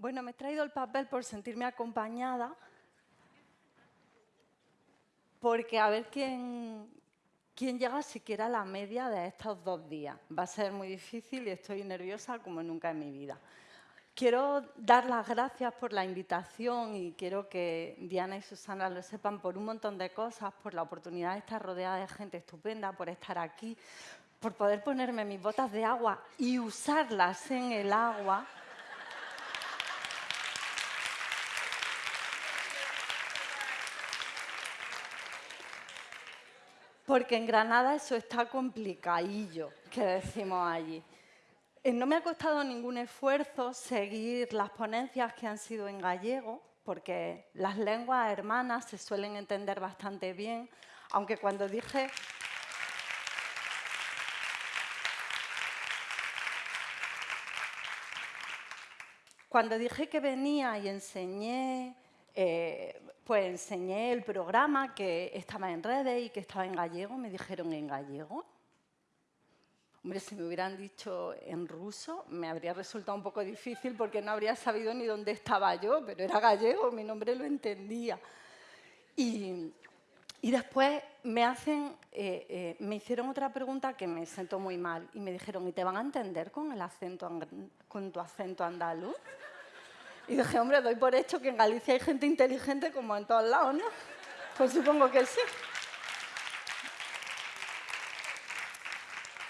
Bueno, me he traído el papel por sentirme acompañada, porque a ver quién, quién llega siquiera a la media de estos dos días. Va a ser muy difícil y estoy nerviosa como nunca en mi vida. Quiero dar las gracias por la invitación y quiero que Diana y Susana lo sepan por un montón de cosas, por la oportunidad de estar rodeada de gente estupenda, por estar aquí, por poder ponerme mis botas de agua y usarlas en el agua porque en Granada eso está complicadillo, que decimos allí. Eh, no me ha costado ningún esfuerzo seguir las ponencias que han sido en gallego, porque las lenguas hermanas se suelen entender bastante bien, aunque cuando dije... Cuando dije que venía y enseñé eh, pues enseñé el programa que estaba en redes y que estaba en gallego. Me dijeron, ¿en gallego? Hombre, si me hubieran dicho en ruso, me habría resultado un poco difícil porque no habría sabido ni dónde estaba yo, pero era gallego, mi nombre lo entendía. Y, después me, hacen, eh, eh, me hicieron otra pregunta que me sentó muy mal y me dijeron, ¿y te van a entender con, el acento, con tu acento andaluz? Y dije, hombre, doy por hecho que en Galicia hay gente inteligente como en todos lados, ¿no? Pues supongo que sí.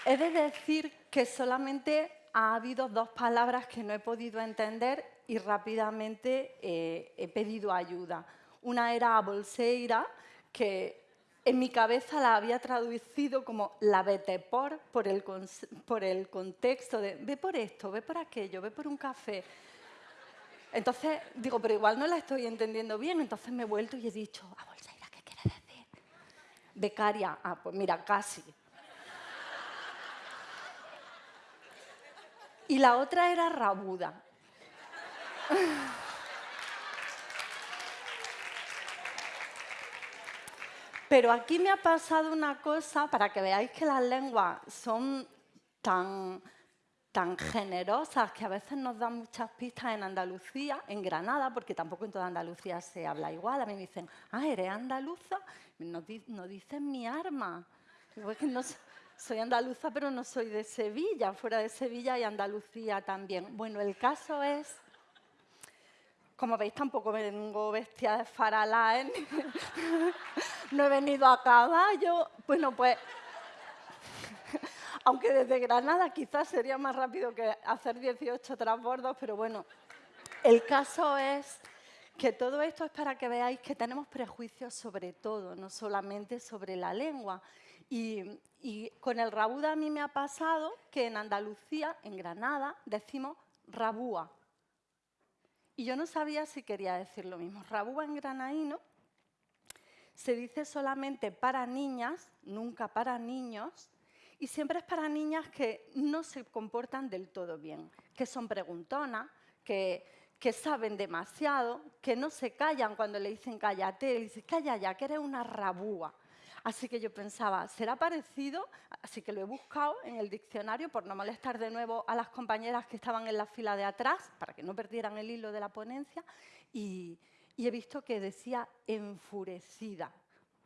He de decir que solamente ha habido dos palabras que no he podido entender y rápidamente eh, he pedido ayuda. Una era bolseira, que en mi cabeza la había traducido como la vete por, por el, por el contexto de ve por esto, ve por aquello, ve por un café. Entonces digo, pero igual no la estoy entendiendo bien. Entonces me he vuelto y he dicho, a Bolseira, ¿qué quiere decir? Becaria. Ah, pues mira, casi. Y la otra era rabuda. Pero aquí me ha pasado una cosa, para que veáis que las lenguas son tan tan generosas que a veces nos dan muchas pistas en Andalucía, en Granada, porque tampoco en toda Andalucía se habla igual. A mí me dicen, ah, ¿eres andaluza? No, dicen mi arma. Digo, que soy andaluza, pero no soy de Sevilla. Fuera de Sevilla y Andalucía también. Bueno, el caso es... Como veis, tampoco vengo bestia de faralá, ¿eh? no he venido a caballo. Bueno, pues aunque desde Granada quizás sería más rápido que hacer 18 transbordos, pero bueno, el caso es que todo esto es para que veáis que tenemos prejuicios sobre todo, no solamente sobre la lengua. Y, con el rabuda a mí me ha pasado que en Andalucía, en Granada, decimos rabúa. Y yo no sabía si quería decir lo mismo. Rabúa en granaíno se dice solamente para niñas, nunca para niños, y siempre es para niñas que no se comportan del todo bien, que son preguntonas, que, que saben demasiado, que no se callan cuando le dicen cállate, le dicen calla ya, que eres una rabúa. Así que yo pensaba, ¿será parecido? Así que lo he buscado en el diccionario por no molestar de nuevo a las compañeras que estaban en la fila de atrás, para que no perdieran el hilo de la ponencia, y, y he visto que decía enfurecida.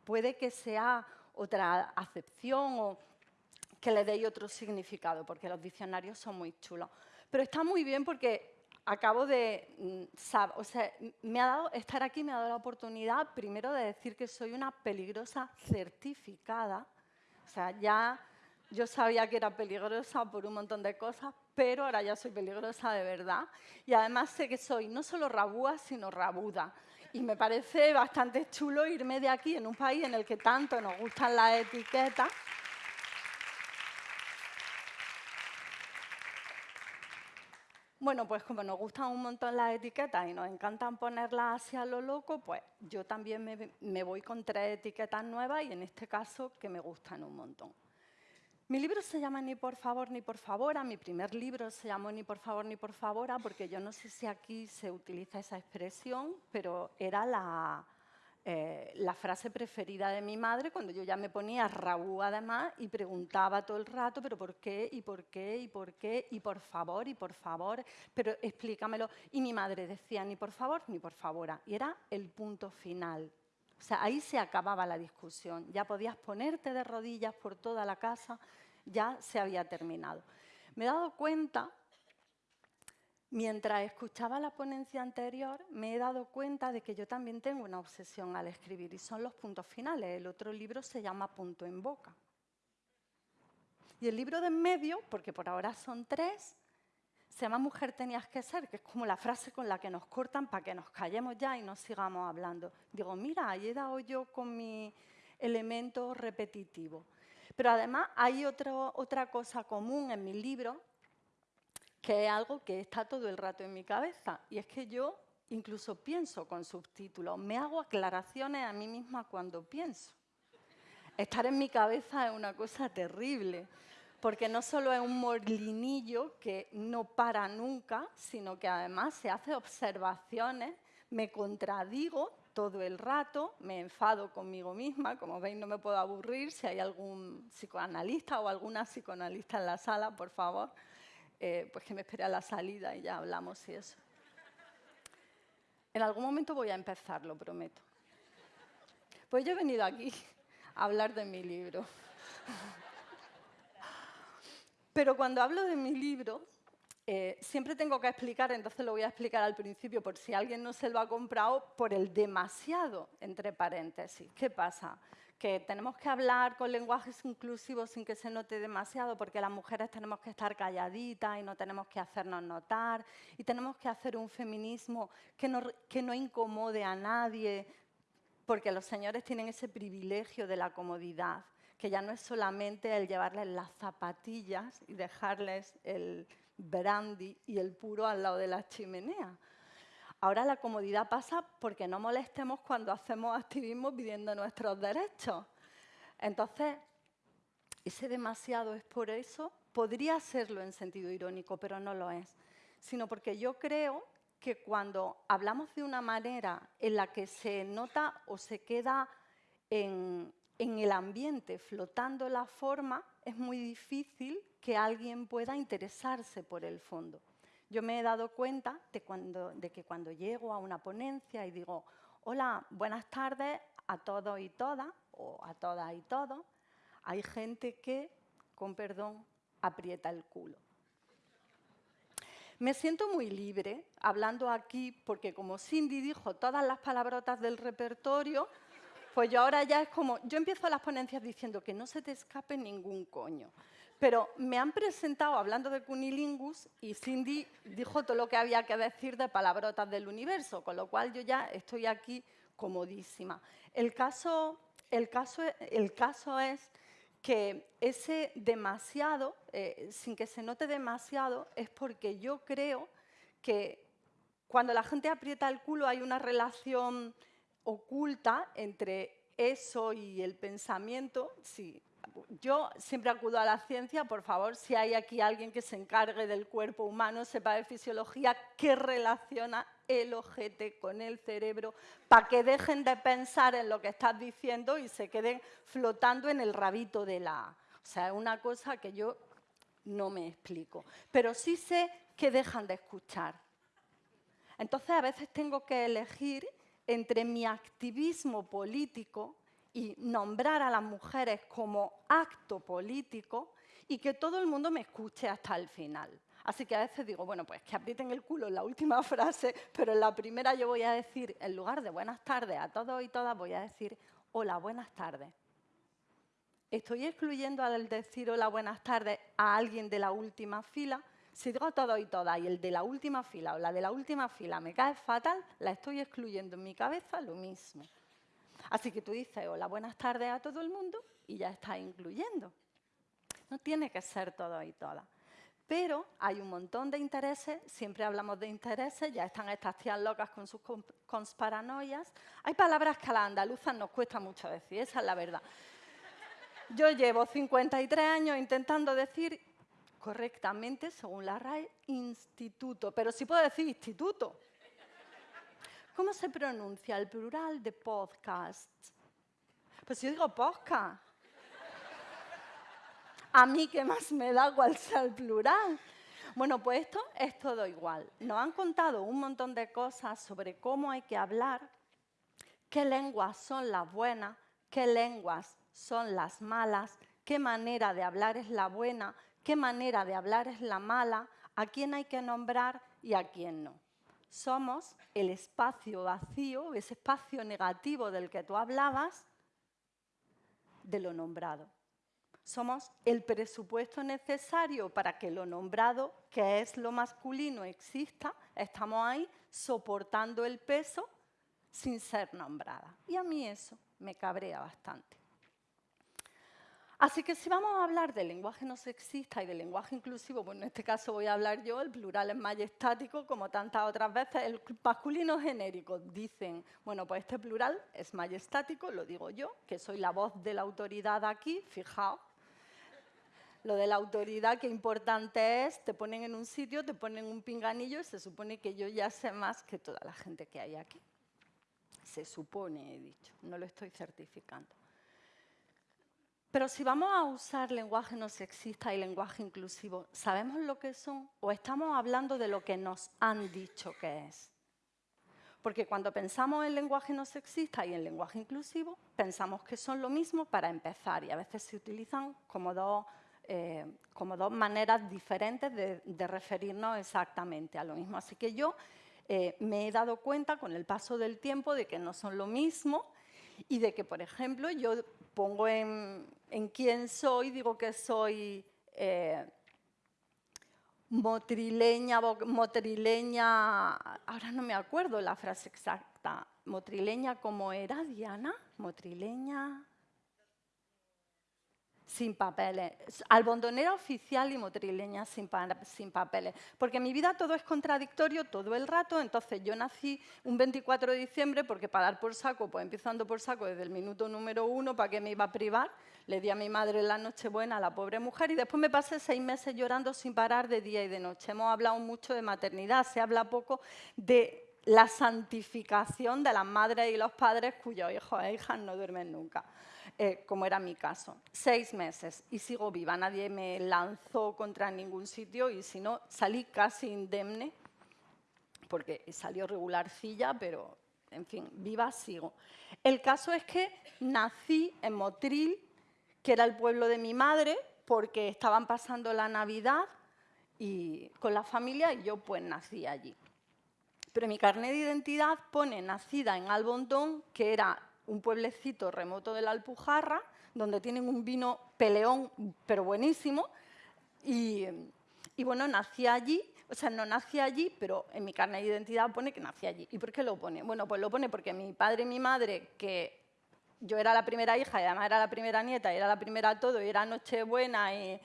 Puede que sea otra acepción o que le deis otro significado, porque los diccionarios son muy chulos. Pero está muy bien porque acabo de... Mm, o sea, me ha dado, estar aquí me ha dado la oportunidad, primero, de decir que soy una peligrosa certificada. O sea, ya yo sabía que era peligrosa por un montón de cosas, pero ahora ya soy peligrosa de verdad. Y además sé que soy no solo rabúa, sino rabuda. Y me parece bastante chulo irme de aquí, en un país en el que tanto nos gustan las etiquetas, Bueno, pues como nos gustan un montón las etiquetas y nos encantan ponerlas hacia lo loco, pues yo también me, voy con tres etiquetas nuevas y en este caso que me gustan un montón. Mi libro se llama Ni por favor ni por favora. Mi primer libro se llamó Ni por favor ni por favora porque yo no sé si aquí se utiliza esa expresión, pero era la, eh, la frase preferida de mi madre cuando yo ya me ponía rabú además y preguntaba todo el rato, pero ¿por qué? ¿Y por qué? ¿Y por qué? Y por favor, y por favor, pero explícamelo. Y mi madre decía ni por favor ni por favor. Y era el punto final. O sea, ahí se acababa la discusión. Ya podías ponerte de rodillas por toda la casa, ya se había terminado. Me he dado cuenta Mientras escuchaba la ponencia anterior, me he dado cuenta de que yo también tengo una obsesión al escribir y son los puntos finales. El otro libro se llama Punto en Boca. Y el libro de en medio, porque por ahora son tres, se llama Mujer tenías que ser, que es como la frase con la que nos cortan para que nos callemos ya y no sigamos hablando. Digo, mira, ahí he dado yo con mi elemento repetitivo. Pero además hay otra cosa común en mi libro, que es algo que está todo el rato en mi cabeza. Y es que yo incluso pienso con subtítulos, me hago aclaraciones a mí misma cuando pienso. Estar en mi cabeza es una cosa terrible, porque no solo es un molinillo que no para nunca, sino que además se hace observaciones, me contradigo todo el rato, me enfado conmigo misma, como veis no me puedo aburrir, si hay algún psicoanalista o alguna psicoanalista en la sala, por favor, eh, pues que me espere a la salida y ya hablamos y eso. En algún momento voy a empezar, lo prometo. Pues yo he venido aquí a hablar de mi libro. Pero cuando hablo de mi libro, eh, siempre tengo que explicar, entonces lo voy a explicar al principio por si alguien no se lo ha comprado, por el demasiado, entre paréntesis. ¿Qué pasa? Que tenemos que hablar con lenguajes inclusivos sin que se note demasiado, porque las mujeres tenemos que estar calladitas y no tenemos que hacernos notar, y tenemos que hacer un feminismo que no, que no incomode a nadie, porque los señores tienen ese privilegio de la comodidad, que ya no es solamente el llevarles las zapatillas y dejarles el brandy y el puro al lado de la chimenea. Ahora la comodidad pasa porque no molestemos cuando hacemos activismo pidiendo nuestros derechos. Entonces, ese demasiado es por eso, podría serlo en sentido irónico, pero no lo es, sino porque yo creo que cuando hablamos de una manera en la que se nota o se queda en, en el ambiente flotando la forma, es muy difícil que alguien pueda interesarse por el fondo. Yo me he dado cuenta de, que cuando llego a una ponencia y digo, hola, buenas tardes a todos y todas, o a todas y todos, hay gente que, con perdón, aprieta el culo. Me siento muy libre hablando aquí porque como Cindy dijo todas las palabrotas del repertorio, pues yo ahora ya es como, yo empiezo las ponencias diciendo que no se te escape ningún coño. Pero me han presentado hablando de cunilingus y Cindy dijo todo lo que había que decir de palabrotas del universo, con lo cual yo ya estoy aquí comodísima. El caso, el caso, el caso es que ese demasiado, eh, sin que se note demasiado, es porque yo creo que cuando la gente aprieta el culo hay una relación oculta entre eso y el pensamiento. Sí, yo siempre acudo a la ciencia, por favor, si hay aquí alguien que se encargue del cuerpo humano, sepa de fisiología, qué relaciona el ojete con el cerebro, para que dejen de pensar en lo que estás diciendo y se queden flotando en el rabito de la... O sea, es una cosa que yo no me explico. Pero sí sé que dejan de escuchar. Entonces, a veces tengo que elegir entre mi activismo político y nombrar a las mujeres como acto político y que todo el mundo me escuche hasta el final. Así que a veces digo, bueno, pues que aprieten el culo en la última frase, pero en la primera yo voy a decir, en lugar de buenas tardes a todos y todas, voy a decir, hola, buenas tardes. ¿Estoy excluyendo al decir hola, buenas tardes a alguien de la última fila? Si digo a todos y todas y el de la última fila o la de la última fila me cae fatal, la estoy excluyendo en mi cabeza lo mismo. Así que tú dices, hola, buenas tardes a todo el mundo y ya estás incluyendo. No tiene que ser todo y todas. Pero hay un montón de intereses, siempre hablamos de intereses, ya están estas tías locas con sus paranoias. Hay palabras que a las andaluzas nos cuesta mucho decir, esa es la verdad. Yo llevo 53 años intentando decir correctamente, según la RAE, instituto, pero sí puedo decir instituto, ¿Cómo se pronuncia el plural de podcast? Pues yo digo podcast. A mí qué más me da cuál sea el plural. Bueno, pues esto es todo igual. Nos han contado un montón de cosas sobre cómo hay que hablar, qué lenguas son las buenas, qué lenguas son las malas, qué manera de hablar es la buena, qué manera de hablar es la mala, a quién hay que nombrar y a quién no. Somos el espacio vacío, ese espacio negativo del que tú hablabas, de lo nombrado. Somos el presupuesto necesario para que lo nombrado, que es lo masculino, exista. Estamos ahí soportando el peso sin ser nombrada. Y a mí eso me cabrea bastante. Así que si vamos a hablar de lenguaje no sexista y de lenguaje inclusivo, pues en este caso voy a hablar yo, el plural es majestático, como tantas otras veces, el masculino genérico. Dicen, bueno, pues este plural es majestático, lo digo yo, que soy la voz de la autoridad aquí, fijaos. Lo de la autoridad, qué importante es, te ponen en un sitio, te ponen un pinganillo y se supone que yo ya sé más que toda la gente que hay aquí. Se supone, he dicho, no lo estoy certificando. Pero si vamos a usar lenguaje no sexista y lenguaje inclusivo, ¿sabemos lo que son o estamos hablando de lo que nos han dicho que es? Porque cuando pensamos en lenguaje no sexista y en lenguaje inclusivo, pensamos que son lo mismo para empezar y a veces se utilizan como dos, eh, como dos maneras diferentes de, referirnos exactamente a lo mismo. Así que yo eh, me he dado cuenta con el paso del tiempo de que no son lo mismo y de que, por ejemplo, yo pongo en, quién soy, digo que soy eh, motrileña, motrileña, ahora no me acuerdo la frase exacta, motrileña como era Diana, motrileña, sin papeles. Albondonera oficial y motrileña sin, sin, papeles. Porque en mi vida todo es contradictorio todo el rato. Entonces yo nací un 24 de diciembre porque para dar por saco, pues empezando por saco desde el minuto número uno, ¿para qué me iba a privar? Le di a mi madre la noche buena a la pobre mujer y después me pasé seis meses llorando sin parar de día y de noche. Hemos hablado mucho de maternidad, se habla poco de la santificación de las madres y los padres cuyos hijos e hijas no duermen nunca. Eh, como era mi caso. Seis meses y sigo viva, nadie me lanzó contra ningún sitio y si no, salí casi indemne, porque salió regularcilla, pero en fin, viva sigo. El caso es que nací en Motril, que era el pueblo de mi madre, porque estaban pasando la Navidad y, con la familia y yo pues nací allí. Pero mi carnet de identidad pone nacida en Albondón, que era un pueblecito remoto de la Alpujarra, donde tienen un vino peleón, pero buenísimo. Y, bueno, nací allí, o sea, no nací allí, pero en mi carne de identidad pone que nací allí. ¿Y por qué lo pone? Bueno, pues lo pone porque mi padre y mi madre, que yo era la primera hija y además era la primera nieta, y era la primera todo, y era Nochebuena y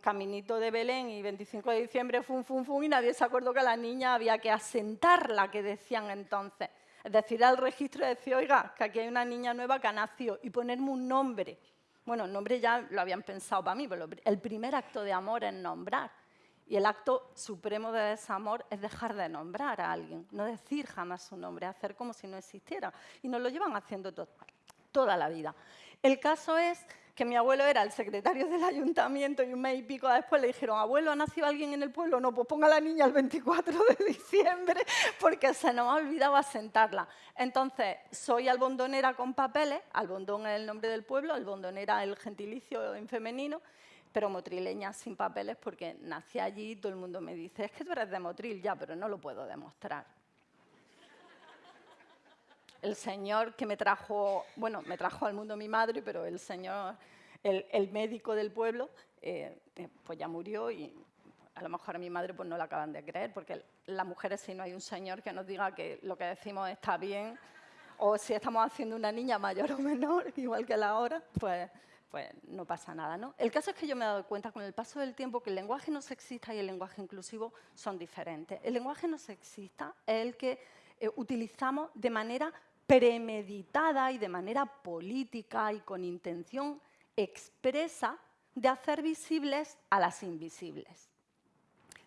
caminito de Belén y 25 de diciembre, fum, fum, fum, y nadie se acordó que la niña había que asentarla, que decían entonces. Es decir, al registro y decir, oiga, que aquí hay una niña nueva que ha nacido y ponerme un nombre. Bueno, el nombre ya lo habían pensado para mí, pero el primer acto de amor es nombrar. Y el acto supremo de desamor es dejar de nombrar a alguien, no decir jamás su nombre, hacer como si no existiera. Y nos lo llevan haciendo toda la vida. El caso es que mi abuelo era el secretario del ayuntamiento y un mes y pico después le dijeron, abuelo, ¿ha nacido alguien en el pueblo? No, pues ponga a la niña el 24 de diciembre porque se nos ha olvidado asentarla. Entonces, soy albondonera con papeles, albondón es el nombre del pueblo, albondonera el gentilicio en femenino, pero motrileña sin papeles porque nací allí y todo el mundo me dice, es que tú eres de Motril, ya, pero no lo puedo demostrar el señor que me trajo, bueno, me trajo al mundo mi madre, pero el señor, el, médico del pueblo, eh, eh, pues ya murió y a lo mejor a mi madre pues no la acaban de creer, porque las mujeres si no hay un señor que nos diga que lo que decimos está bien, o si estamos haciendo una niña mayor o menor, igual que la hora, pues, pues no pasa nada. ¿no? El caso es que yo me he dado cuenta con el paso del tiempo que el lenguaje no sexista y el lenguaje inclusivo son diferentes. El lenguaje no sexista es el que eh, utilizamos de manera premeditada y de manera política y con intención expresa de hacer visibles a las invisibles.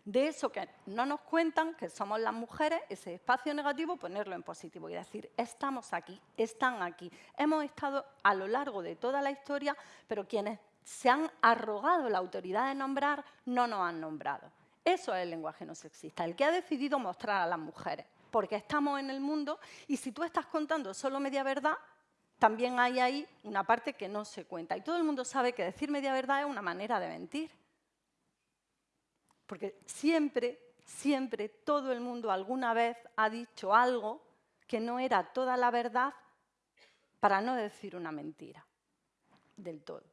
de eso que no nos cuentan, que somos las mujeres, ese espacio negativo, ponerlo en positivo y decir, estamos aquí, están aquí. Hemos estado a lo largo de toda la historia, pero quienes se han arrogado la autoridad de nombrar no nos han nombrado. Eso es el lenguaje no sexista, el que ha decidido mostrar a las mujeres, porque estamos en el mundo y si tú estás contando solo media verdad, también hay ahí una parte que no se cuenta. Y todo el mundo sabe que decir media verdad es una manera de mentir. Porque siempre, siempre, todo el mundo alguna vez ha dicho algo que no era toda la verdad para no decir una mentira del todo.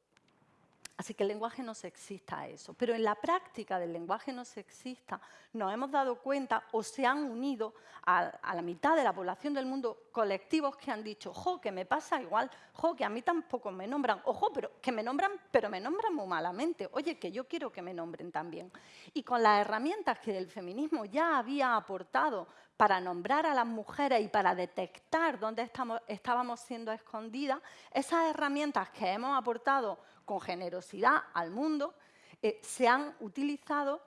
Así que el lenguaje no sexista es eso. Pero en la práctica del lenguaje no sexista nos hemos dado cuenta o se han unido a, la mitad de la población del mundo colectivos que han dicho, jo, que me pasa igual, jo, que a mí tampoco me nombran, ojo, pero que me nombran, pero me nombran muy malamente, oye, que yo quiero que me nombren también. Y con las herramientas que el feminismo ya había aportado para nombrar a las mujeres y para detectar dónde estamos, estábamos siendo escondidas, esas herramientas que hemos aportado con generosidad al mundo, eh, se han utilizado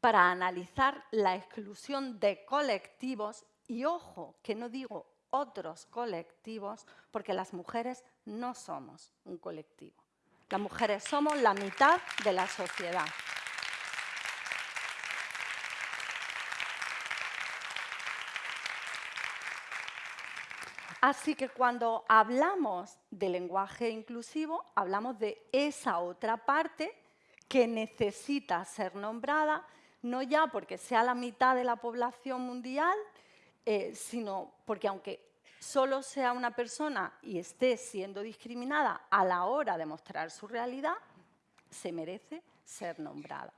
para analizar la exclusión de colectivos y ojo, que no digo otros colectivos, porque las mujeres no somos un colectivo. Las mujeres somos la mitad de la sociedad. Así que cuando hablamos de lenguaje inclusivo, hablamos de esa otra parte que necesita ser nombrada, no ya porque sea la mitad de la población mundial, eh, sino porque aunque solo sea una persona y esté siendo discriminada a la hora de mostrar su realidad, se merece ser nombrada.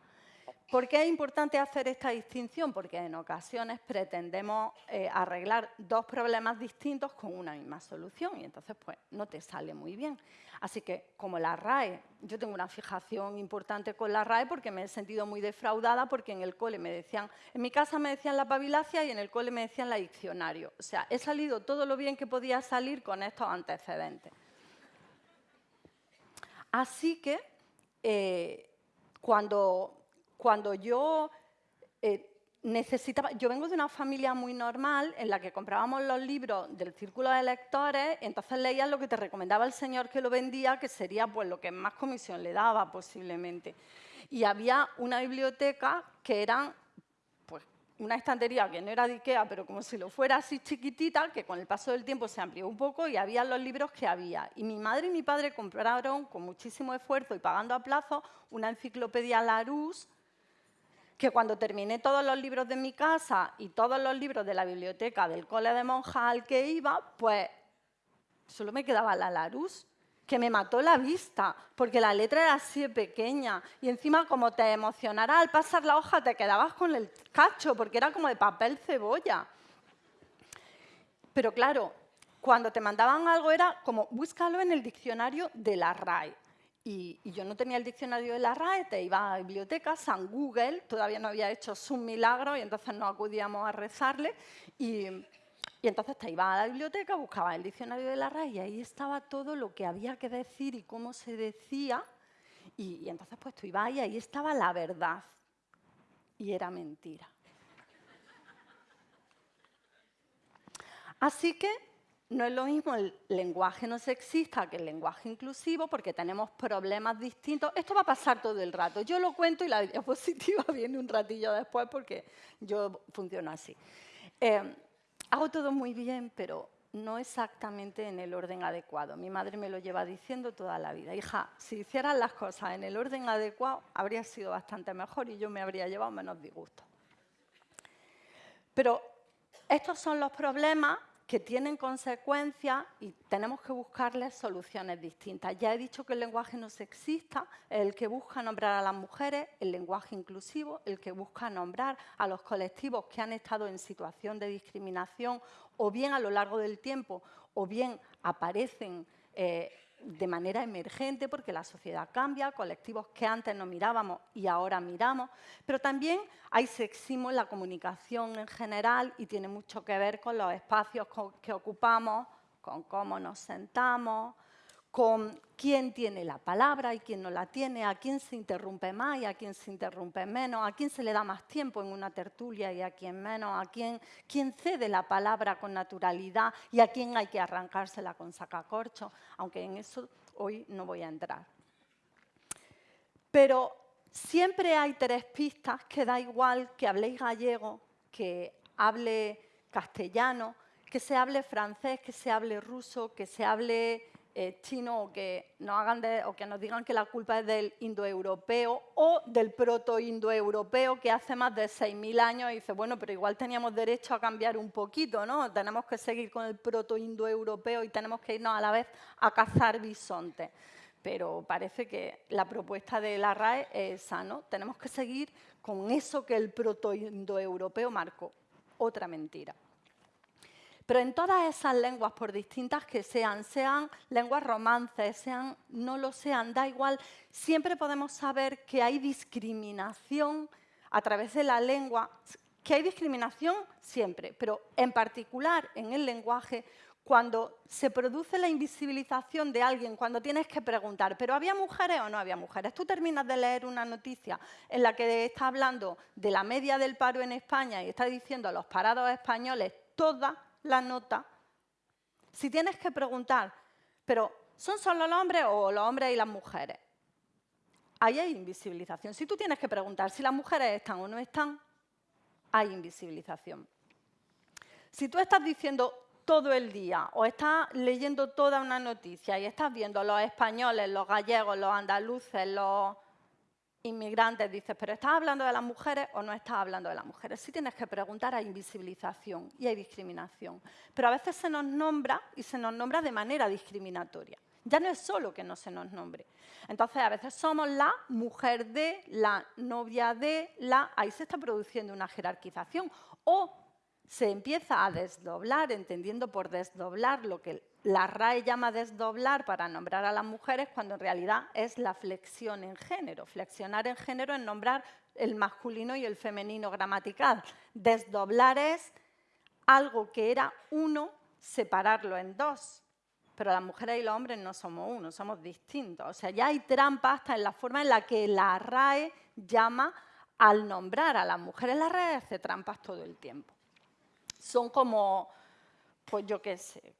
¿Por qué es importante hacer esta distinción? Porque en ocasiones pretendemos eh, arreglar dos problemas distintos con una misma solución y entonces pues no te sale muy bien. Así que como la RAE, yo tengo una fijación importante con la RAE porque me he sentido muy defraudada porque en el cole me decían, en mi casa me decían la pabilacia y en el cole me decían la diccionario. O sea, he salido todo lo bien que podía salir con estos antecedentes. Así que eh, cuando cuando yo eh, necesitaba, yo vengo de una familia muy normal en la que comprábamos los libros del círculo de lectores, entonces leías lo que te recomendaba el señor que lo vendía, que sería pues lo que más comisión le daba posiblemente. Y había una biblioteca que era pues, una estantería que no era de Ikea, pero como si lo fuera así chiquitita, que con el paso del tiempo se amplió un poco y había los libros que había. Y mi madre y mi padre compraron con muchísimo esfuerzo y pagando a plazo una enciclopedia Larousse que cuando terminé todos los libros de mi casa y todos los libros de la biblioteca del cole de monjas al que iba, pues solo me quedaba la Larus, que me mató la vista, porque la letra era así pequeña. Y encima, como te emocionara al pasar la hoja, te quedabas con el cacho, porque era como de papel cebolla. Pero claro, cuando te mandaban algo era como, búscalo en el diccionario de la RAI. Y, yo no tenía el diccionario de la RAE, te iba a bibliotecas, San Google, todavía no había hecho su milagro y entonces no acudíamos a rezarle. Y, entonces te iba a la biblioteca, buscaba el diccionario de la RAE y ahí estaba todo lo que había que decir y cómo se decía. Y, y entonces pues tú ibas y ahí estaba la verdad. Y era mentira. Así que no es lo mismo el lenguaje no sexista que el lenguaje inclusivo porque tenemos problemas distintos. Esto va a pasar todo el rato. Yo lo cuento y la diapositiva viene un ratillo después porque yo funciono así. Eh, hago todo muy bien, pero no exactamente en el orden adecuado. Mi madre me lo lleva diciendo toda la vida. Hija, si hicieran las cosas en el orden adecuado, habría sido bastante mejor y yo me habría llevado menos disgusto. Pero estos son los problemas que tienen consecuencias y tenemos que buscarles soluciones distintas. Ya he dicho que el lenguaje no sexista el que busca nombrar a las mujeres, el lenguaje inclusivo, el que busca nombrar a los colectivos que han estado en situación de discriminación o bien a lo largo del tiempo o bien aparecen eh, de manera emergente porque la sociedad cambia, colectivos que antes no mirábamos y ahora miramos, pero también hay sexismo en la comunicación en general y tiene mucho que ver con los espacios que ocupamos, con cómo nos sentamos, con quién tiene la palabra y quién no la tiene, a quién se interrumpe más y a quién se interrumpe menos, a quién se le da más tiempo en una tertulia y a quién menos, a quién, cede la palabra con naturalidad y a quién hay que arrancársela con sacacorcho, aunque en eso hoy no voy a entrar. Pero siempre hay tres pistas que da igual que habléis gallego, que hable castellano, que se hable francés, que se hable ruso, que se hable eh, chino o que, nos hagan o que nos digan que la culpa es del indoeuropeo o del proto-indoeuropeo que hace más de 6.000 años dice, bueno, pero igual teníamos derecho a cambiar un poquito, ¿no? Tenemos que seguir con el proto-indoeuropeo y tenemos que irnos a la vez a cazar bisontes. Pero parece que la propuesta de la RAE es esa, ¿no? Tenemos que seguir con eso que el proto-indoeuropeo marcó. Otra mentira. Pero en todas esas lenguas, por distintas que sean, sean lenguas romances, sean, no lo sean, da igual, siempre podemos saber que hay discriminación a través de la lengua, que hay discriminación siempre, pero en particular en el lenguaje, cuando se produce la invisibilización de alguien, cuando tienes que preguntar, ¿pero había mujeres o no había mujeres? Tú terminas de leer una noticia en la que está hablando de la media del paro en España y está diciendo a los parados españoles todas la nota, si tienes que preguntar, pero ¿son solo los hombres o los hombres y las mujeres? Ahí hay invisibilización. Si tú tienes que preguntar si las mujeres están o no están, hay invisibilización. Si tú estás diciendo todo el día o estás leyendo toda una noticia y estás viendo los españoles, los gallegos, los andaluces, los inmigrantes, dices, pero ¿estás hablando de las mujeres o no estás hablando de las mujeres? Sí tienes que preguntar, hay invisibilización y hay discriminación. Pero a veces se nos nombra y se nos nombra de manera discriminatoria. Ya no es solo que no se nos nombre. Entonces, a veces somos la mujer de, la novia de, la... Ahí se está produciendo una jerarquización. O se empieza a desdoblar, entendiendo por desdoblar lo que la RAE llama desdoblar para nombrar a las mujeres, cuando en realidad es la flexión en género. Flexionar en género es nombrar el masculino y el femenino gramatical. Desdoblar es algo que era uno, separarlo en dos. Pero las mujeres y los hombres no somos uno, somos distintos. O sea, ya hay trampa hasta en la forma en la que la RAE llama al nombrar a las mujeres. La RAE hace trampas todo el tiempo son como, pues yo qué sé,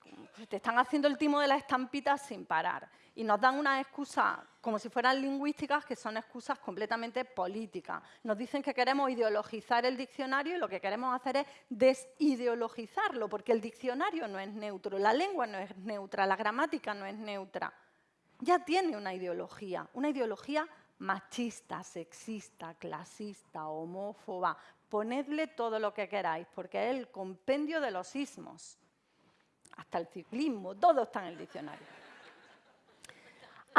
te están haciendo el timo de la estampita sin parar. Y nos dan una excusa, como si fueran lingüísticas, que son excusas completamente políticas. Nos dicen que queremos ideologizar el diccionario y lo que queremos hacer es desideologizarlo, porque el diccionario no es neutro, la lengua no es neutra, la gramática no es neutra. Ya tiene una ideología, una ideología machista, sexista, clasista, homófoba, ponedle todo lo que queráis, porque es el compendio de los sismos. Hasta el ciclismo, todo está en el diccionario.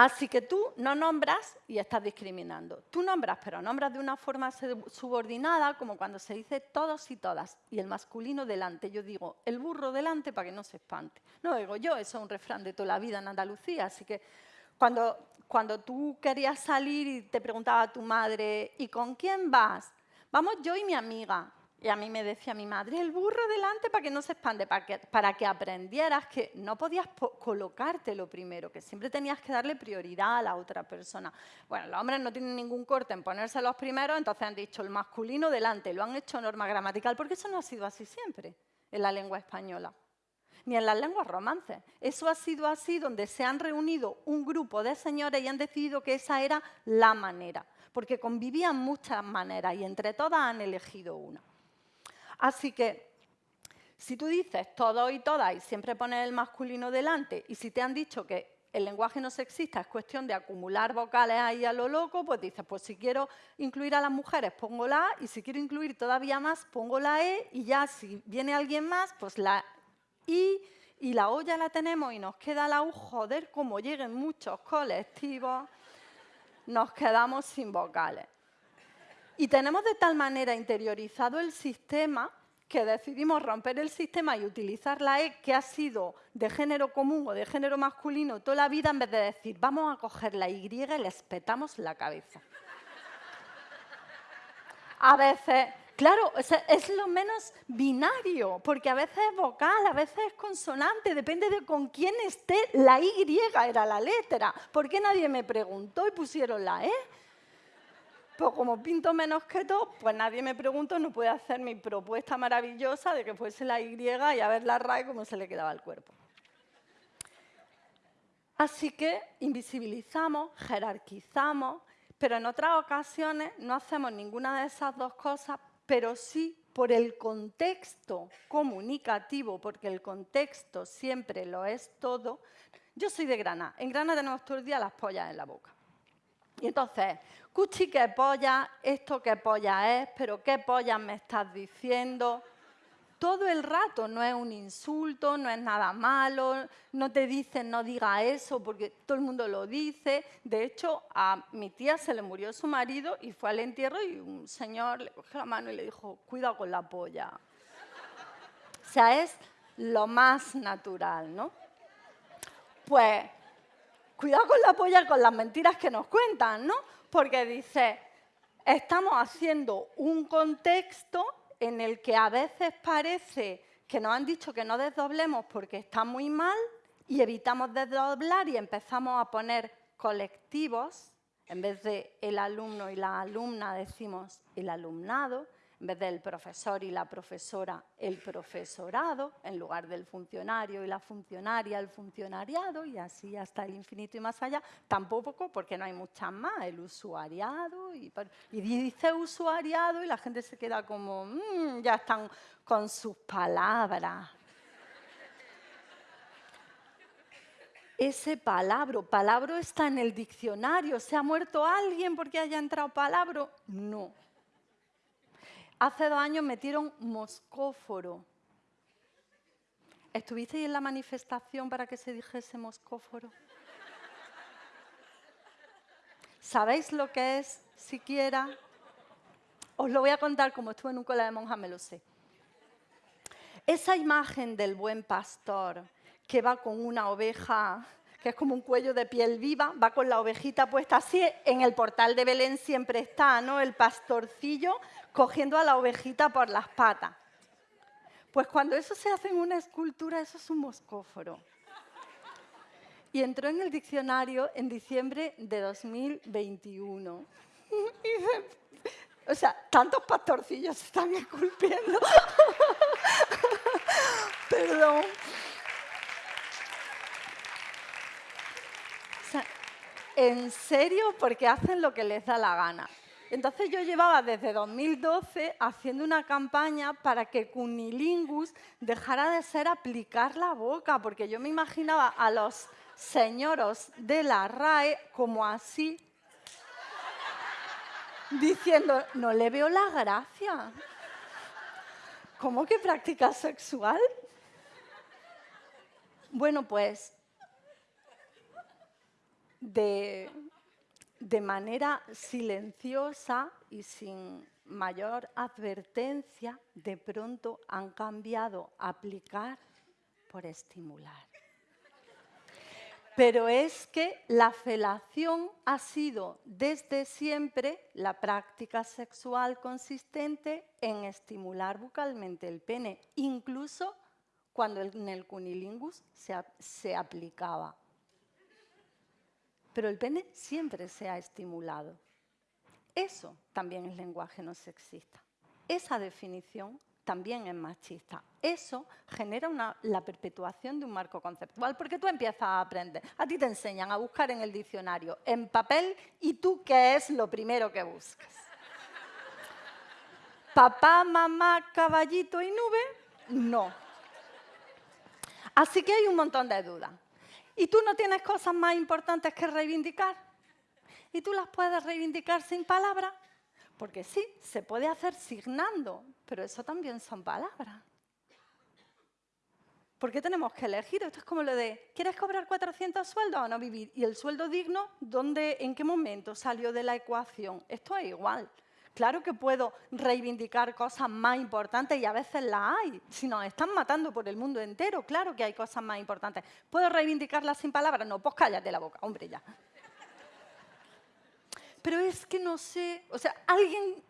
Así que tú no nombras y estás discriminando. Tú nombras, pero nombras de una forma subordinada, como cuando se dice todos y todas, y el masculino delante. Yo digo, el burro delante para que no se espante. No digo yo, eso es un refrán de toda la vida en Andalucía, así que cuando, cuando tú querías salir y te preguntaba a tu madre, ¿y con quién vas? Vamos yo y mi amiga. Y a mí me decía mi madre, el burro delante para que no se expande, para que, aprendieras que no podías colocarte lo primero, que siempre tenías que darle prioridad a la otra persona. Bueno, los hombres no tienen ningún corte en ponerse los primeros, entonces han dicho el masculino delante, lo han hecho norma gramatical, porque eso no ha sido así siempre en la lengua española, ni en las lenguas romances. Eso ha sido así donde se han reunido un grupo de señores y han decidido que esa era la manera porque convivían muchas maneras y entre todas han elegido una. Así que, si tú dices todo y todas y siempre pones el masculino delante, y si te han dicho que el lenguaje no sexista es cuestión de acumular vocales ahí a lo loco, pues dices, pues si quiero incluir a las mujeres pongo la A y si quiero incluir todavía más pongo la E y ya si viene alguien más, pues la I y la O ya la tenemos y nos queda la U, joder, como lleguen muchos colectivos nos quedamos sin vocales. Y tenemos de tal manera interiorizado el sistema que decidimos romper el sistema y utilizar la E, que ha sido de género común o de género masculino toda la vida, en vez de decir, vamos a coger la Y y le espetamos la cabeza. A veces Claro, es lo menos binario, porque a veces es vocal, a veces es consonante, depende de con quién esté. La Y era la letra. ¿Por qué nadie me preguntó y pusieron la E? Pues como pinto menos que todo, pues nadie me preguntó, no puede hacer mi propuesta maravillosa de que fuese la Y y a ver la RAE cómo se le quedaba el cuerpo. Así que invisibilizamos, jerarquizamos, pero en otras ocasiones no hacemos ninguna de esas dos cosas, pero sí por el contexto comunicativo, porque el contexto siempre lo es todo. Yo soy de Granada. En Granada tenemos todo el día las pollas en la boca. Y entonces, cuchi, ¿qué polla? ¿Esto qué polla es? ¿Pero qué polla me estás diciendo? Todo el rato no es un insulto, no es nada malo, no te dicen no diga eso porque todo el mundo lo dice. De hecho, a mi tía se le murió su marido y fue al entierro y un señor le cogió la mano y le dijo, cuidado con la polla. O sea, es lo más natural, ¿no? Pues cuidado con la polla con las mentiras que nos cuentan, ¿no? Porque dice, estamos haciendo un contexto en el que a veces parece que nos han dicho que no desdoblemos porque está muy mal y evitamos desdoblar y empezamos a poner colectivos, en vez de el alumno y la alumna decimos el alumnado, en vez del profesor y la profesora, el profesorado, en lugar del funcionario y la funcionaria, el funcionariado, y así hasta el infinito y más allá. Tampoco porque no hay muchas más, el usuariado, y, dice usuariado y la gente se queda como, mm, ya están con sus palabras. ese palabra. Palabra está en el diccionario. ¿Se ha muerto alguien porque haya entrado palabra? No. Hace dos años metieron moscóforo. ¿Estuvisteis en la manifestación para que se dijese moscóforo? ¿Sabéis lo que es siquiera? Os lo voy a contar como estuve en un colegio de monjas, me lo sé. Esa imagen del buen pastor que va con una oveja, que es como un cuello de piel viva, va con la ovejita puesta así, en el portal de Belén siempre está, ¿no? El pastorcillo cogiendo a la ovejita por las patas. Pues cuando eso se hace en una escultura, eso es un moscóforo. Y entró en el diccionario en diciembre de 2021. o sea, tantos pastorcillos están esculpiendo. Perdón. ¿En serio? Porque hacen lo que les da la gana. Entonces yo llevaba desde 2012 haciendo una campaña para que Cunilingus dejara de ser aplicar la boca, porque yo me imaginaba a los señoros de la RAE como así, diciendo, no le veo la gracia. ¿Cómo que práctica sexual? Bueno, pues de manera silenciosa y sin mayor advertencia, de pronto han cambiado aplicar por estimular. Pero es que la felación ha sido desde siempre la práctica sexual consistente en estimular bucalmente el pene, incluso cuando en el cunilingus se aplicaba pero el pene siempre se ha estimulado. Eso también es lenguaje no sexista. Esa definición también es machista. Eso genera la perpetuación de un marco conceptual, porque tú empiezas a aprender. A ti te enseñan a buscar en el diccionario, en papel, y tú qué es lo primero que buscas. Papá, mamá, caballito y nube, no. Así que hay un montón de dudas. Y tú no tienes cosas más importantes que reivindicar. Y tú las puedes reivindicar sin palabras. Porque sí, se puede hacer signando, pero eso también son palabras. ¿Por qué tenemos que elegir? Esto es como lo de, ¿quieres cobrar 400 sueldos o no vivir? ¿Y el sueldo digno, dónde, en qué momento salió de la ecuación? Esto es igual. Claro que puedo reivindicar cosas más importantes y a veces las hay. Si nos están matando por el mundo entero, claro que hay cosas más importantes. ¿Puedo reivindicarlas sin palabras? No, pues cállate la boca, hombre, ya. Pero es que no sé, o sea, alguien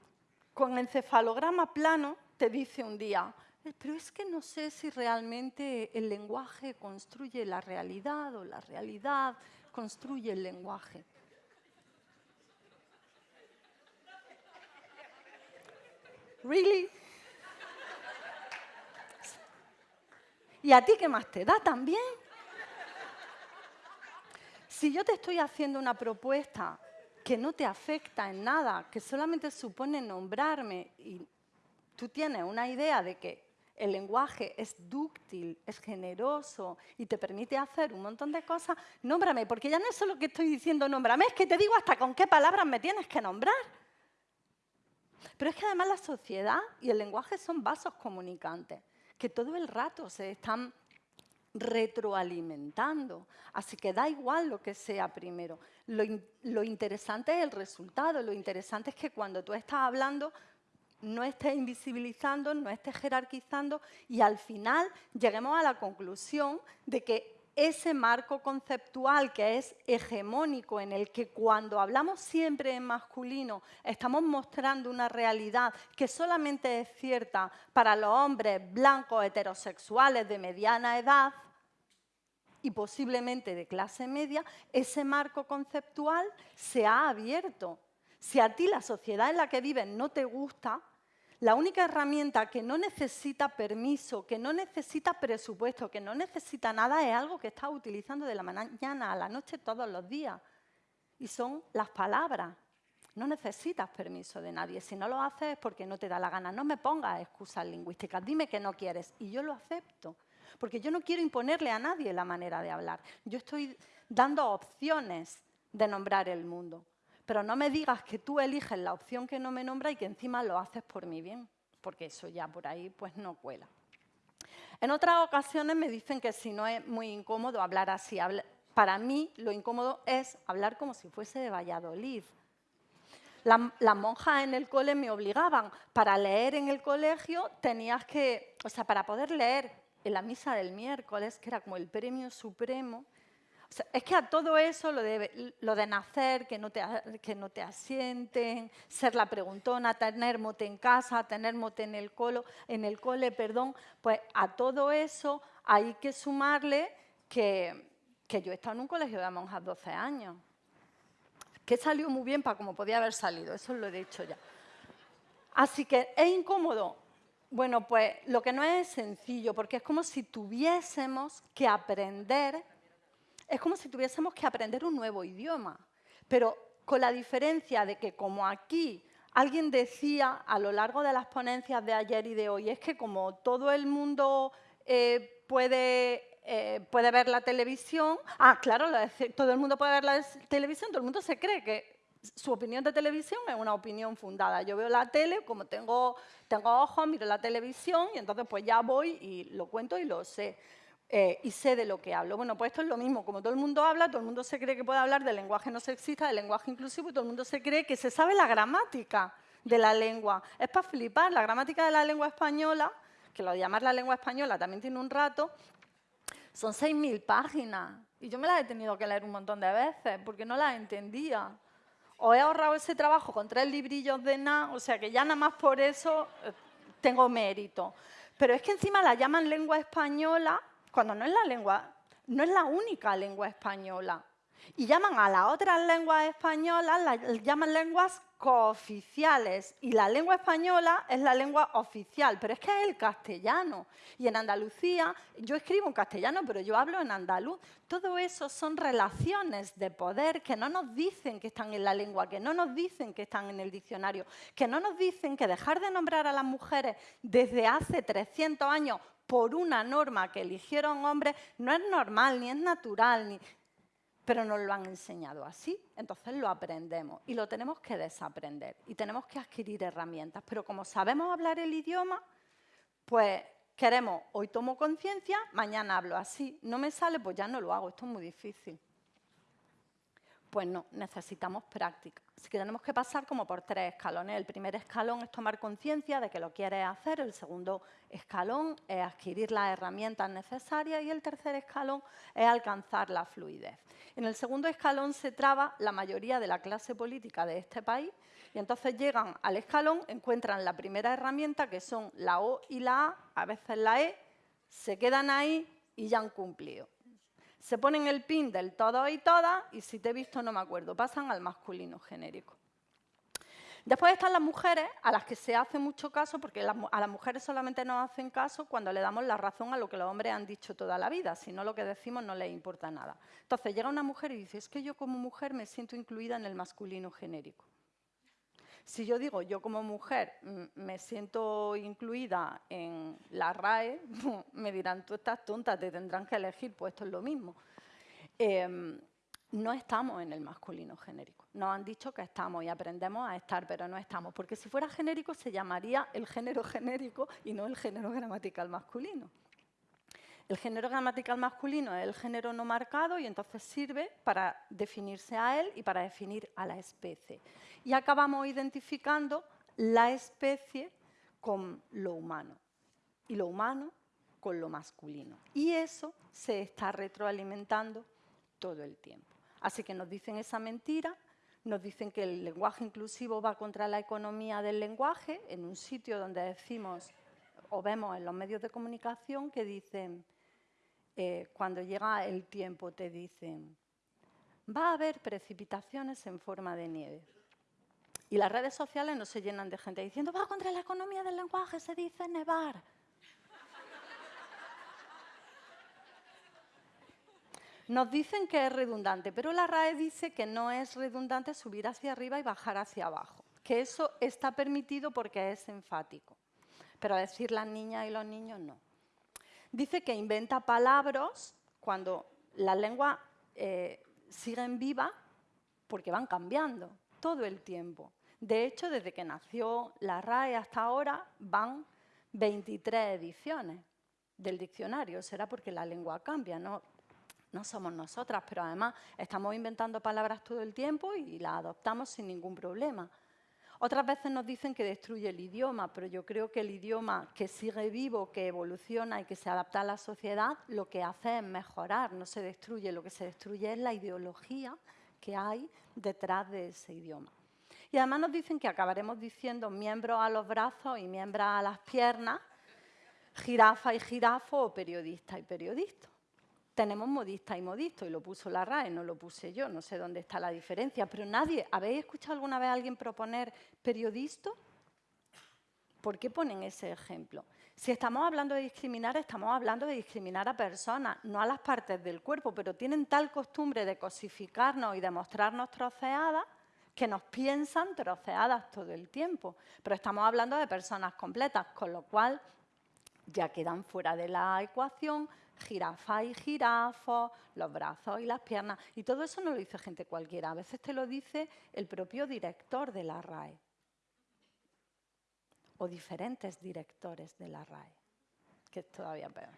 con encefalograma plano te dice un día, eh, pero es que no sé si realmente el lenguaje construye la realidad o la realidad construye el lenguaje. ¿Really? ¿Y a ti qué más te da también? Si yo te estoy haciendo una propuesta que no te afecta en nada, que solamente supone nombrarme y tú tienes una idea de que el lenguaje es dúctil, es generoso y te permite hacer un montón de cosas, nómbrame, porque ya no es solo que estoy diciendo nómbrame, es que te digo hasta con qué palabras me tienes que nombrar. Pero es que además la sociedad y el lenguaje son vasos comunicantes, que todo el rato se están retroalimentando. Así que da igual lo que sea primero. Lo, interesante es el resultado, lo interesante es que cuando tú estás hablando no estés invisibilizando, no estés jerarquizando y al final lleguemos a la conclusión de que ese marco conceptual que es hegemónico, en el que cuando hablamos siempre en masculino estamos mostrando una realidad que solamente es cierta para los hombres blancos heterosexuales de mediana edad y posiblemente de clase media, ese marco conceptual se ha abierto. Si a ti la sociedad en la que vives no te gusta, la única herramienta que no necesita permiso, que no necesita presupuesto, que no necesita nada, es algo que estás utilizando de la mañana a la noche todos los días. Y son las palabras. No necesitas permiso de nadie. Si no lo haces es porque no te da la gana. No me pongas excusas lingüísticas. Dime que no quieres. Y yo lo acepto. Porque yo no quiero imponerle a nadie la manera de hablar. Yo estoy dando opciones de nombrar el mundo pero no me digas que tú eliges la opción que no me nombra y que encima lo haces por mi bien, porque eso ya por ahí pues no cuela. En otras ocasiones me dicen que si no es muy incómodo hablar así. Para mí lo incómodo es hablar como si fuese de Valladolid. las monjas en el cole me obligaban. Para leer en el colegio tenías que, o sea, para poder leer en la misa del miércoles, que era como el premio supremo, es que a todo eso, lo de, nacer, que no, te, que no te asienten, ser la preguntona, tener mote en casa, tener mote en el, colo, en el cole, perdón, pues a todo eso hay que sumarle que, que yo he estado en un colegio de monjas 12 años, que salió muy bien para como podía haber salido, eso lo he dicho ya. Así que es incómodo. Bueno, pues lo que no es sencillo, porque es como si tuviésemos que aprender es como si tuviésemos que aprender un nuevo idioma, pero con la diferencia de que como aquí alguien decía a lo largo de las ponencias de ayer y de hoy, es que como todo el mundo eh, puede, eh, puede ver la televisión, ah, claro, todo el mundo puede ver la televisión, todo el mundo se cree que su opinión de televisión es una opinión fundada. Yo veo la tele, como tengo, tengo ojos, miro la televisión y entonces pues ya voy y lo cuento y lo sé. Eh, y sé de lo que hablo. Bueno, pues esto es lo mismo, como todo el mundo habla, todo el mundo se cree que puede hablar del lenguaje no sexista, del lenguaje inclusivo, y todo el mundo se cree que se sabe la gramática de la lengua. Es para flipar, la gramática de la lengua española, que lo de llamar la lengua española también tiene un rato, son 6.000 páginas. Y yo me las he tenido que leer un montón de veces, porque no las entendía. O he ahorrado ese trabajo con tres librillos de nada, o sea que ya nada más por eso eh, tengo mérito. Pero es que encima la llaman lengua española cuando no es la lengua, no es la única lengua española. Y llaman a las otras lenguas españolas, las llaman lenguas cooficiales. Y la lengua española es la lengua oficial, pero es que es el castellano. Y en Andalucía, yo escribo en castellano, pero yo hablo en andaluz. Todo eso son relaciones de poder que no nos dicen que están en la lengua, que no nos dicen que están en el diccionario, que no nos dicen que dejar de nombrar a las mujeres desde hace 300 años por una norma que eligieron hombres no es normal, ni es natural, ni... pero nos lo han enseñado así. Entonces lo aprendemos y lo tenemos que desaprender y tenemos que adquirir herramientas. Pero como sabemos hablar el idioma, pues queremos, hoy tomo conciencia, mañana hablo así. No me sale, pues ya no lo hago, esto es muy difícil. Pues no, necesitamos práctica. Así que tenemos que pasar como por tres escalones. El primer escalón es tomar conciencia de que lo quieres hacer, el segundo escalón es adquirir las herramientas necesarias y el tercer escalón es alcanzar la fluidez. En el segundo escalón se traba la mayoría de la clase política de este país y entonces llegan al escalón, encuentran la primera herramienta que son la O y la A, a veces la E, se quedan ahí y ya han cumplido se ponen el pin del todo y todas y si te he visto no me acuerdo, pasan al masculino genérico. Después están las mujeres a las que se hace mucho caso, porque a las mujeres solamente nos hacen caso cuando le damos la razón a lo que los hombres han dicho toda la vida, si no lo que decimos no les importa nada. Entonces llega una mujer y dice, es que yo como mujer me siento incluida en el masculino genérico. Si yo digo, yo como mujer mm, me siento incluida en la RAE, me dirán, tú estás tonta, te tendrán que elegir, pues esto es lo mismo. Em, no estamos en el masculino genérico. Nos han dicho que estamos y aprendemos a estar, pero no estamos. Porque si fuera genérico se llamaría el género genérico y no el género gramatical masculino. El género gramatical masculino es el género no marcado y entonces sirve para definirse a él y para definir a la especie. Y acabamos identificando la especie con lo humano y lo humano con lo masculino. Y eso se está retroalimentando todo el tiempo. Así que nos dicen esa mentira, nos dicen que el lenguaje inclusivo va contra la economía del lenguaje, en un sitio donde decimos o vemos en los medios de comunicación que dicen eh, cuando llega el tiempo te dicen, va a haber precipitaciones en forma de nieve. Y las redes sociales no se llenan de gente diciendo, va contra la economía del lenguaje, se dice nevar. Nos dicen que es redundante, pero la RAE dice que no es redundante subir hacia arriba y bajar hacia abajo, que eso está permitido porque es enfático, pero decir las niñas y los niños no dice que inventa palabras cuando la lengua eh, sigue en viva porque van cambiando todo el tiempo. De hecho, desde que nació la RAE hasta ahora van 23 ediciones del diccionario. Será porque la lengua cambia, no, no somos nosotras, pero además estamos inventando palabras todo el tiempo y las adoptamos sin ningún problema. Otras veces nos dicen que destruye el idioma, pero yo creo que el idioma que sigue vivo, que evoluciona y que se adapta a la sociedad, lo que hace es mejorar, no se destruye. Lo que se destruye es la ideología que hay detrás de ese idioma. Y además nos dicen que acabaremos diciendo miembros a los brazos y miembros a las piernas, jirafa y jirafo o periodista y periodista tenemos modista y modisto, y lo puso la RAE, no lo puse yo, no sé dónde está la diferencia, pero nadie, ¿habéis escuchado alguna vez a alguien proponer periodista? ¿Por qué ponen ese ejemplo? Si estamos hablando de discriminar, estamos hablando de discriminar a personas, no a las partes del cuerpo, pero tienen tal costumbre de cosificarnos y de mostrarnos troceadas que nos piensan troceadas todo el tiempo. Pero estamos hablando de personas completas, con lo cual ya quedan fuera de la ecuación jirafa y jirafos, los brazos y las piernas. Y todo eso no lo dice gente cualquiera, a veces te lo dice el propio director de la RAE o diferentes directores de la RAE, que es todavía peor.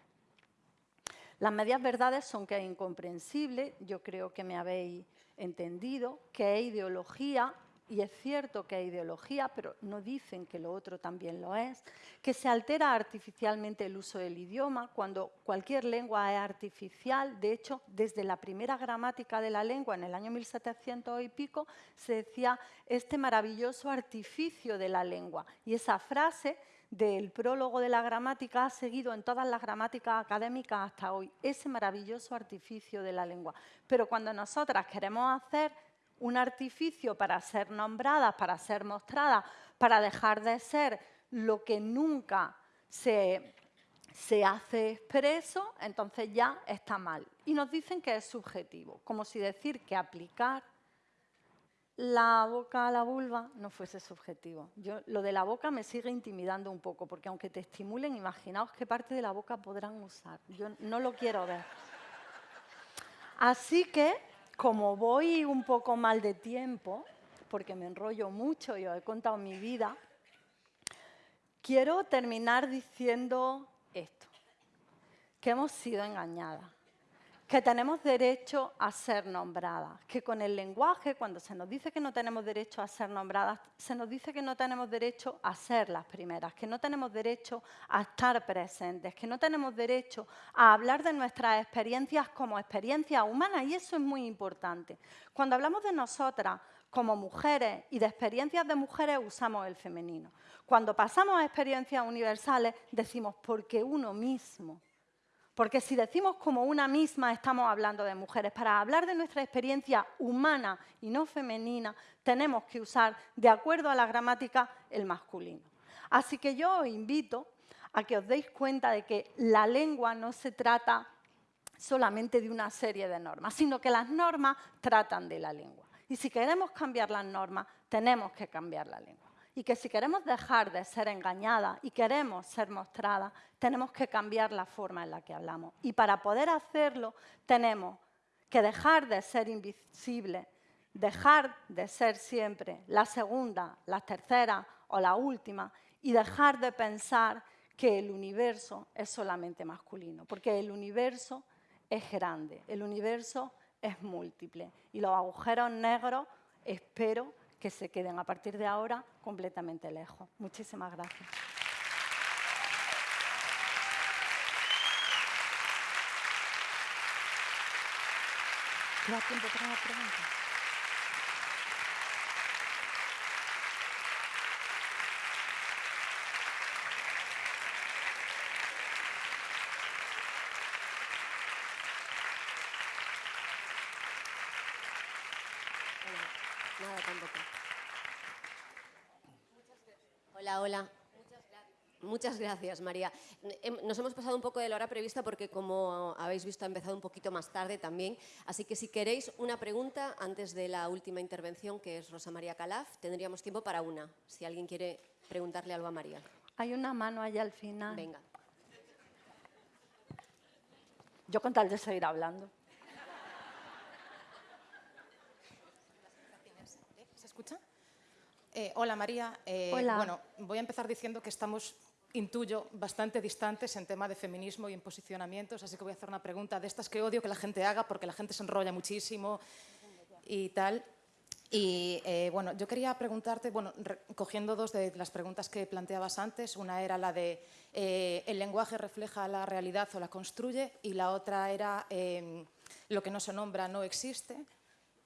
Las medias verdades son que es incomprensible, yo creo que me habéis entendido, que es ideología y es cierto que hay ideología, pero no dicen que lo otro también lo es, que se altera artificialmente el uso del idioma, cuando cualquier lengua es artificial. De hecho, desde la primera gramática de la lengua, en el año 1700 y pico, se decía este maravilloso artificio de la lengua. Y esa frase del prólogo de la gramática ha seguido en todas las gramáticas académicas hasta hoy, ese maravilloso artificio de la lengua. Pero cuando nosotras queremos hacer un artificio para ser nombradas, para ser mostradas, para dejar de ser lo que nunca se, se hace expreso, entonces ya está mal. Y nos dicen que es subjetivo, como si decir que aplicar la boca a la vulva no fuese subjetivo. Yo, lo de la boca me sigue intimidando un poco, porque aunque te estimulen, imaginaos qué parte de la boca podrán usar. Yo no lo quiero ver. Así que como voy un poco mal de tiempo, porque me enrollo mucho y os he contado mi vida, quiero terminar diciendo esto, que hemos sido engañadas, que tenemos derecho a ser nombradas, que con el lenguaje, cuando se nos dice que no tenemos derecho a ser nombradas, se nos dice que no tenemos derecho a ser las primeras, que no tenemos derecho a estar presentes, que no tenemos derecho a hablar de nuestras experiencias como experiencias humanas, y eso es muy importante. Cuando hablamos de nosotras como mujeres y de experiencias de mujeres, usamos el femenino. Cuando pasamos a experiencias universales, decimos porque uno mismo. Porque si decimos como una misma, estamos hablando de mujeres. Para hablar de nuestra experiencia humana y no femenina, tenemos que usar, de acuerdo a la gramática, el masculino. Así que yo os invito a que os deis cuenta de que la lengua no se trata solamente de una serie de normas, sino que las normas tratan de la lengua. Y si queremos cambiar las normas, tenemos que cambiar la lengua y que si queremos dejar de ser engañadas y queremos ser mostradas, tenemos que cambiar la forma en la que hablamos. Y para poder hacerlo, tenemos que dejar de ser invisibles, dejar de ser siempre la segunda, la tercera o la última y dejar de pensar que el universo es solamente masculino, porque el universo es grande, el universo es múltiple y los agujeros negros espero que se queden a partir de ahora completamente lejos. Muchísimas gracias. tiempo para Hola, hola. Muchas gracias, María. Nos hemos pasado un poco de la hora prevista porque, como habéis visto, ha empezado un poquito más tarde también. Así que si queréis una pregunta antes de la última intervención, que es Rosa María Calaf, tendríamos tiempo para una, si alguien quiere preguntarle algo a María. Hay una mano allá al final. Venga. Yo con tal de seguir hablando. Escucha? Eh, hola María. Eh, hola. Bueno, voy a empezar diciendo que estamos, intuyo, bastante distantes en tema de feminismo y en posicionamientos, así que voy a hacer una pregunta de estas que odio que la gente haga porque la gente se enrolla muchísimo y tal. Y eh, bueno, yo quería preguntarte, bueno, cogiendo dos de las preguntas que planteabas antes, una era la de el lenguaje refleja la realidad o la construye y la otra era lo que no se nombra no existe.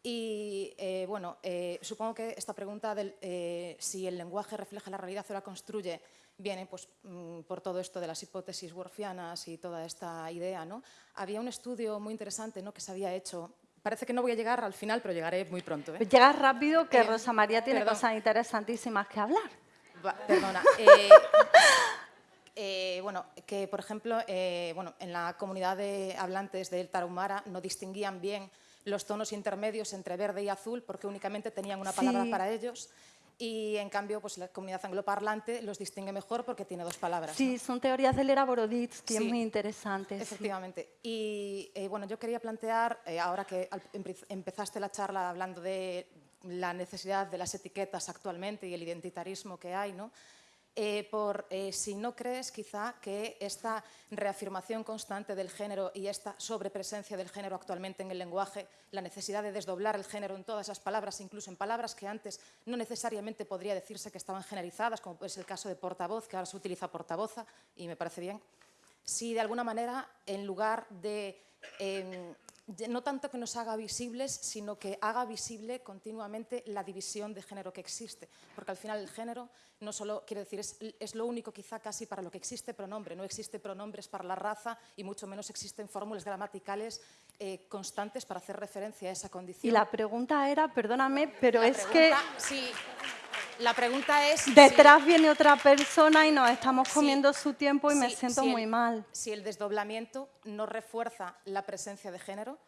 Y eh, bueno, eh, supongo que esta pregunta de eh, si el lenguaje refleja la realidad o la construye viene pues, mm, por todo esto de las hipótesis worfianas y toda esta idea. ¿no? Había un estudio muy interesante ¿no? que se había hecho Parece que no voy a llegar al final, pero llegaré muy pronto. ¿eh? Llegas rápido, que Rosa María tiene cosas interesantísimas que hablar. perdona. bueno, que por ejemplo, bueno, en la comunidad de hablantes del Tarahumara no distinguían bien los tonos intermedios entre verde y azul porque únicamente tenían una palabra para ellos y en cambio pues, la comunidad angloparlante los distingue mejor porque tiene dos palabras. Sí, son teorías de Lera Boroditz, que es muy interesante. Efectivamente. Y eh, bueno, yo quería plantear, eh, ahora que empezaste la charla hablando de la necesidad de las etiquetas actualmente y el identitarismo que hay, ¿no? Eh, por eh, si no crees quizá que esta reafirmación constante del género y esta sobrepresencia del género actualmente en el lenguaje, la necesidad de desdoblar el género en todas las palabras, incluso en palabras que antes no necesariamente podría decirse que estaban generalizadas, como es el caso de portavoz, que ahora se utiliza portavoza y me parece bien, si de alguna manera en lugar de em, no tanto que nos haga visibles, sino que haga visible continuamente la división de género que existe. Porque al final el género no solo, quiere decir, es, lo único quizá casi para lo que existe pronombre. No existe pronombres para la raza y mucho menos existen fórmulas gramaticales eh, constantes para hacer referencia a esa condición. Y la pregunta era, perdóname, pero es que... Sí, la pregunta es... Detrás viene otra persona y nos estamos comiendo su tiempo y me siento muy mal. Si el desdoblamiento no refuerza la presencia de género,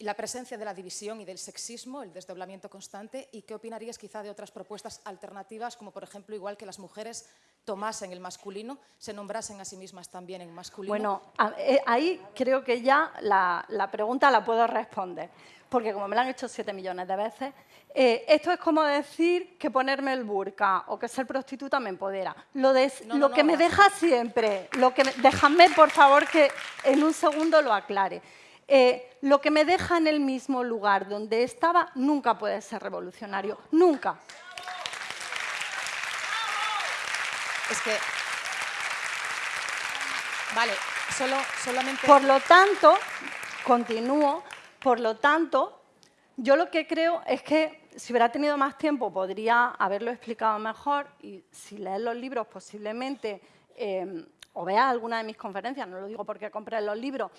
la presencia de la división y del sexismo, el desdoblamiento constante, y qué opinarías quizá de otras propuestas alternativas, como por ejemplo, igual que las mujeres tomasen el masculino, se nombrasen a sí mismas también en masculino. Bueno, eh, ahí creo que ya la, pregunta la puedo responder, porque como me la han hecho siete millones de veces, eh, esto es como decir que ponerme el burka o que ser prostituta me empodera. Lo, lo que me deja siempre, lo que déjame por favor que en un segundo lo aclare. eh, lo que me deja en el mismo lugar donde estaba nunca puede ser revolucionario, nunca. Es que... Vale, solo, solamente... Por lo tanto, continúo, por lo tanto, yo lo que creo es que si hubiera tenido más tiempo podría haberlo explicado mejor y si lees los libros posiblemente eh, o veas alguna de mis conferencias, no lo digo porque compré los libros,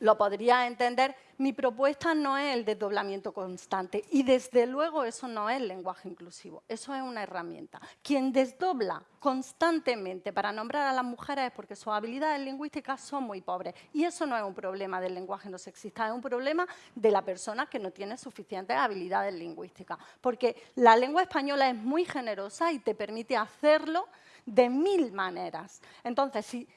lo podría entender, mi propuesta no es el desdoblamiento constante y desde luego eso no es lenguaje inclusivo, eso es una herramienta. Quien desdobla constantemente para nombrar a las mujeres es porque sus habilidades lingüísticas son muy pobres y eso no es un problema del lenguaje no sexista, es un problema de la persona que no tiene suficientes habilidades lingüísticas, porque la lengua española es muy generosa y te permite hacerlo de mil maneras. Entonces, si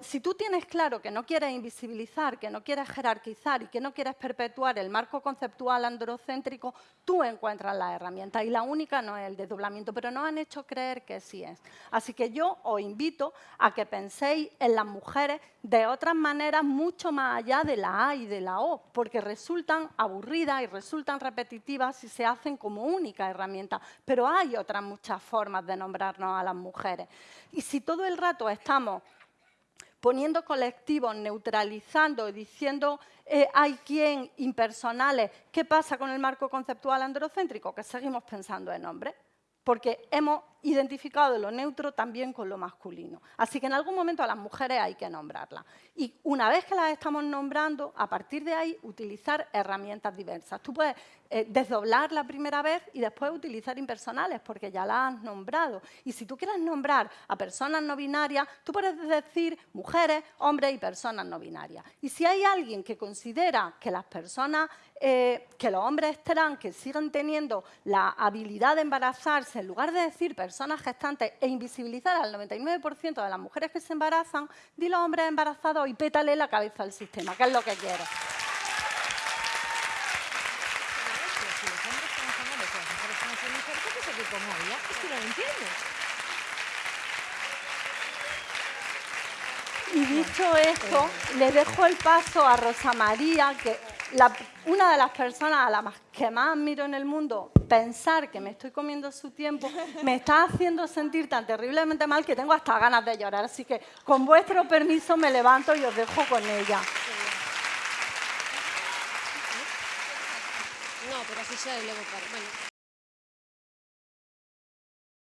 si tú tienes claro que no quieres invisibilizar, que no quieres jerarquizar y que no quieres perpetuar el marco conceptual androcéntrico, tú encuentras la herramienta y la única no es el desdoblamiento, pero nos han hecho creer que sí es. Así que yo os invito a que penséis en las mujeres de otras maneras mucho más allá de la A y de la O, porque resultan aburridas y resultan repetitivas si se hacen como única herramienta, pero hay otras muchas formas de nombrarnos a las mujeres. Y si todo el rato estamos poniendo colectivos, neutralizando, diciendo eh, hay quien impersonales, ¿qué pasa con el marco conceptual androcéntrico? Que seguimos pensando en hombres, porque hemos identificado lo neutro también con lo masculino. Así que en algún momento a las mujeres hay que nombrarlas. Y una vez que las estamos nombrando, a partir de ahí utilizar herramientas diversas. Tú puedes eh, desdoblar la primera vez y después utilizar impersonales porque ya las has nombrado. Y si tú quieres nombrar a personas no binarias, tú puedes decir mujeres, hombres y personas no binarias. Y si hay alguien que considera que las personas, eh, que los hombres trans que siguen teniendo la habilidad de embarazarse, en lugar de decir personas personas gestantes e invisibilizar al 99% de las mujeres que se embarazan, di los hombres embarazados y pétale la cabeza al sistema, que es lo que quiero. Y dicho esto, le dejo el paso a Rosa María, que una de las personas a las que más admiro en el mundo, pensar que me estoy comiendo su tiempo, me está haciendo sentir tan terriblemente mal que tengo hasta ganas de llorar. Así que, con vuestro permiso, me levanto y os dejo con ella. No, pero así bueno.